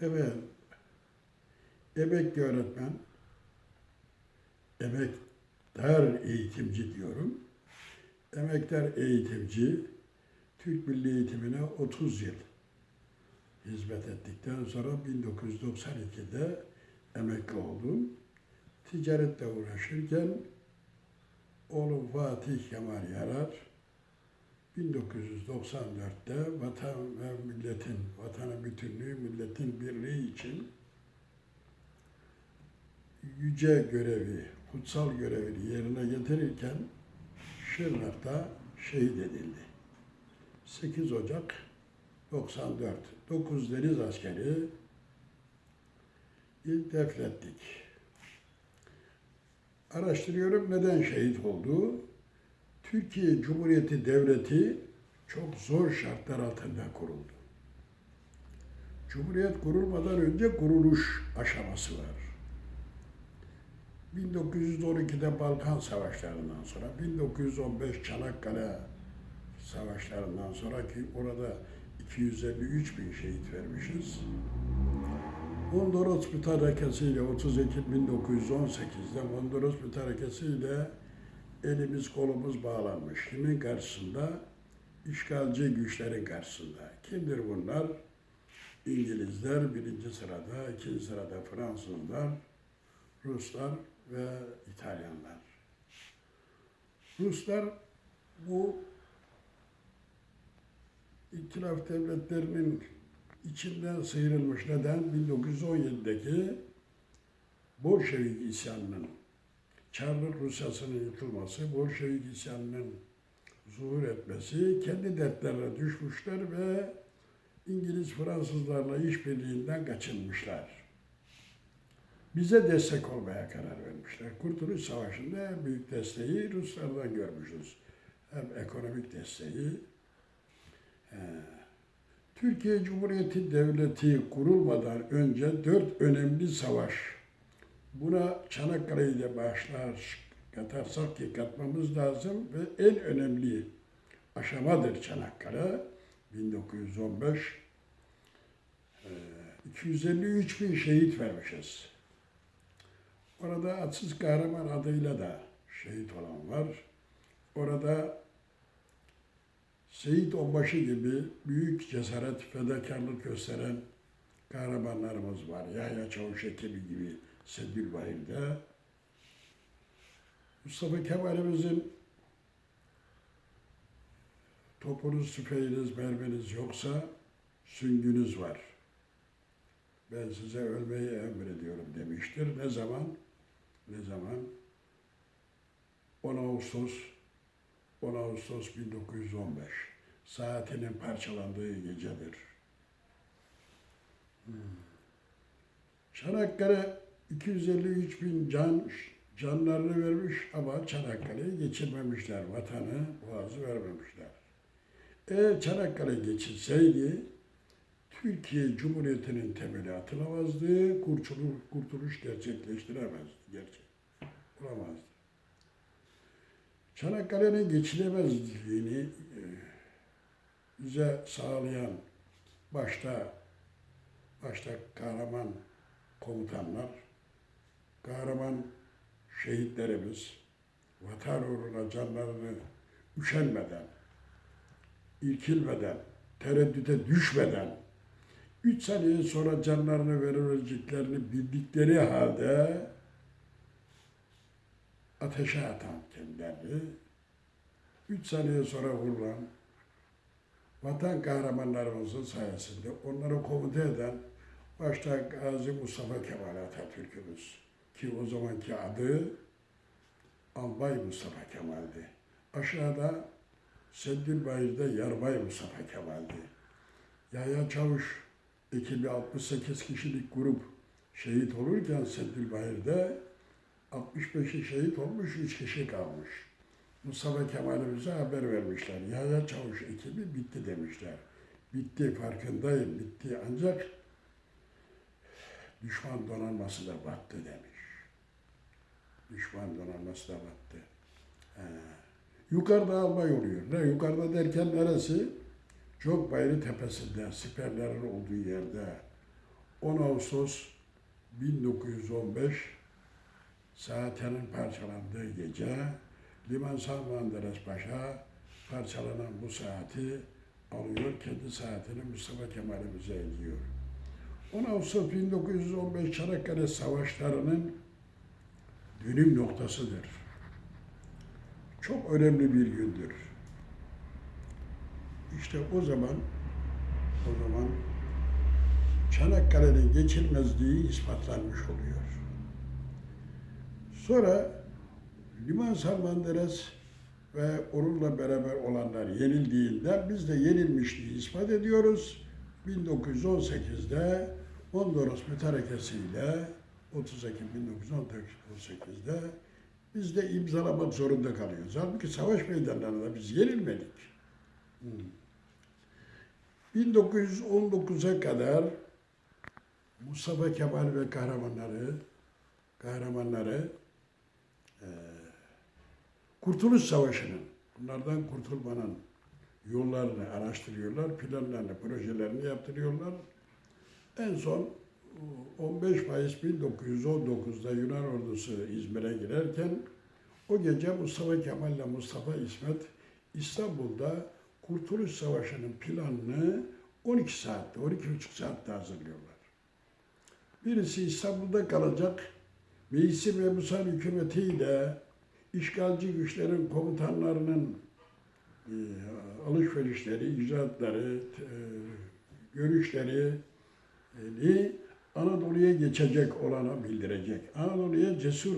Evet. Emekli öğretmen, emektar eğitimci diyorum. Emektar eğitimci, Türk Milli Eğitimine 30 yıl hizmet ettikten sonra 1992'de emekli oldum. Ticaretle uğraşırken oğlum Fatih Kemal Yarar 1994'te vatan ve milletin, vatanın bütünlüğü, milletin birliği için yüce görevi, kutsal görevini yerine getirirken Şırnak'ta şehit edildi. 8 Ocak 94. 9 deniz askeri ilk defnettik. Araştırıyorum neden şehit oldu. Türkiye Cumhuriyeti Devleti çok zor şartlar altında kuruldu. Cumhuriyet kurulmadan önce kuruluş aşaması var. 1912'de Balkan Savaşları'ndan sonra, 1915 Çanakkale Savaşları'ndan sonra ki orada 253 bin şehit vermişiz. Mondros mütarekesiyle 30 Ekim 1918'de Mondros mütarekesiyle elimiz kolumuz bağlanmış. Kimin karşısında? İşgalci güçlerin karşısında. Kimdir bunlar? İngilizler birinci sırada, ikinci sırada Fransızlar, Ruslar ve İtalyanlar. Ruslar bu İtilaf devletlerinin içinden sıyrılmış. Neden? 1917'deki Bolşevik isyanının, Çarlık Rusyası'nın yıkılması, Bolşevik isyanının zuhur etmesi, kendi dertlerine düşmüşler ve İngiliz Fransızlarla işbirliğinden kaçınmışlar. Bize destek olmaya karar vermişler. Kurtuluş Savaşı'nda en büyük desteği Ruslardan görmüşüz. Hem ekonomik desteği, Türkiye Cumhuriyeti Devleti kurulmadan önce dört önemli savaş. Buna Çanakkale'yi de başlar katarsak ki katmamız lazım ve en önemli aşamadır Çanakkale. 1915 Ee, 253 bin şehit vermişiz. Orada Atsız Kahraman adıyla da şehit olan var. Orada Seyit Onbaşı gibi büyük cesaret, fedakarlık gösteren kahramanlarımız var. Yahya Çavuş ekibi gibi Sedgülbahir'de. Mustafa Kemal'imizin topunuz, tüfeğiniz, merminiz yoksa süngünüz var. Ben size ölmeyi emrediyorum demiştir. Ne zaman? Ne zaman? 10 Ağustos 10 Ağustos 1915 saatinin parçalandığı gecedir. Hmm. Çanakkale 253 bin can canlarını vermiş ama Çanakkale'yi geçirmemişler. Vatanı, boğazı vermemişler. Eğer Çanakkale geçilseydi Türkiye Cumhuriyeti'nin temeli atılamazdı, kurtuluş, kurtuluş gerçekleştiremezdi. Gerçek. Olamazdı. Çanakkale'nin geçilemezliğini e, bize sağlayan başta başta kahraman komutanlar, kahraman şehitlerimiz vatan uğruna canlarını üşenmeden, irkilmeden, tereddüte düşmeden, üç saniye sonra canlarını vereceklerini bildikleri halde ateşe atan kendilerini, üç saniye sonra vurulan vatan kahramanlarımızın sayesinde onları komuta eden başta Gazi Mustafa Kemal Atatürk'ümüz ki o zamanki adı Albay Mustafa Kemal'di. Aşağıda Seddilbayır'da Yarbay Mustafa Kemal'di. Yahya Çavuş ekibi 68 kişilik grup şehit olurken Seddilbayır'da 65'i şehit olmuş, 3 kişi kalmış. Mustafa Kemal'imize haber vermişler. Yahya Çavuş ekibi bitti demişler. Bitti, farkındayım, bitti. Ancak düşman donanması da battı demiş. Düşman donanması da battı. Ee, yukarıda albay oluyor. Ne yukarıda derken neresi? Çok Bayırı tepesinde, siperlerin olduğu yerde. 10 Ağustos 1915 Saatenin parçalandığı gece Liman Salmanderes Paşa parçalanan bu saati alıyor, kendi saatini Mustafa Kemal'imize ediyor. 10 Ağustos 1915 Çanakkale Savaşları'nın dönüm noktasıdır. Çok önemli bir gündür. İşte o zaman o zaman Çanakkale'nin geçilmezliği ispatlanmış oluyor. Sonra Liman Salmanderes ve onunla beraber olanlar yenildiğinde biz de yenilmişliği ispat ediyoruz. 1918'de Mondros mütarekesiyle 30 Ekim 1918'de biz de imzalamak zorunda kalıyoruz. Halbuki savaş meydanlarında biz yenilmedik. Hmm. 1919'a kadar Mustafa Kemal ve kahramanları kahramanları eee, Kurtuluş Savaşı'nın bunlardan kurtulmanın yollarını araştırıyorlar, planlarını, projelerini yaptırıyorlar. En son 15 Mayıs 1919'da Yunan ordusu İzmir'e girerken o gece Mustafa Kemal ile Mustafa İsmet İstanbul'da Kurtuluş Savaşı'nın planını 12 saatte, 12,5 saatte hazırlıyorlar. Birisi İstanbul'da kalacak, Meclisi ve Musa hükümetiyle işgalci güçlerin komutanlarının e, alışverişleri, icraatları, e, görüşleri e, Anadolu'ya geçecek olana bildirecek. Anadolu'ya cesur